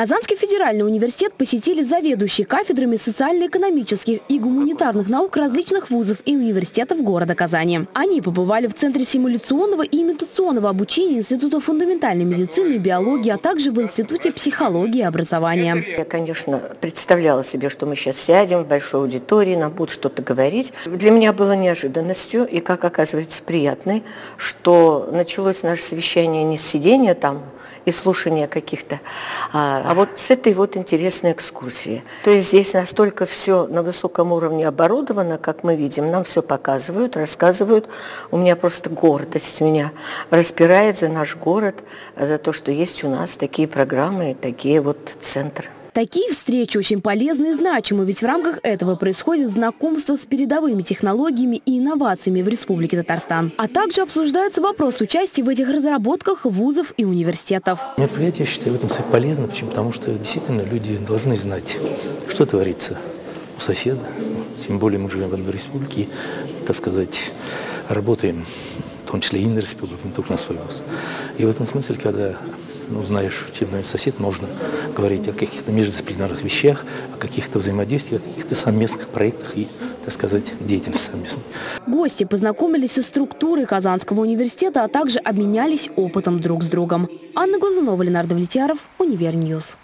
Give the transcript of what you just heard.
Казанский федеральный университет посетили заведующие кафедрами социально-экономических и гуманитарных наук различных вузов и университетов города Казани. Они побывали в Центре симуляционного и имитационного обучения Института фундаментальной медицины и биологии, а также в Институте психологии и образования. Я, конечно, представляла себе, что мы сейчас сядем в большой аудитории, нам будут что-то говорить. Для меня было неожиданностью и, как оказывается, приятной, что началось наше совещание не с сидения там, и слушания каких-то, а, а вот с этой вот интересной экскурсии. То есть здесь настолько все на высоком уровне оборудовано, как мы видим, нам все показывают, рассказывают. У меня просто гордость меня распирает за наш город, за то, что есть у нас такие программы, такие вот центры. Такие встречи очень полезны и значимы, ведь в рамках этого происходит знакомство с передовыми технологиями и инновациями в Республике Татарстан. А также обсуждается вопрос участия в этих разработках вузов и университетов. Мероприятие, я считаю, в этом смысле полезно, почему? потому что действительно люди должны знать, что творится у соседа. Тем более мы живем в одной республике, так сказать, работаем, в том числе и на республику, не только на свой вуз. И в этом смысле, когда ну, знаешь, чем сосед, можно говорить о каких-то междисциплинарных вещах, о каких-то взаимодействиях, о каких-то совместных проектах и, так сказать, деятельности совместной. Гости познакомились со структурой Казанского университета, а также обменялись опытом друг с другом. Анна Глазунова, Ленардо Влетьяров, Универньюз.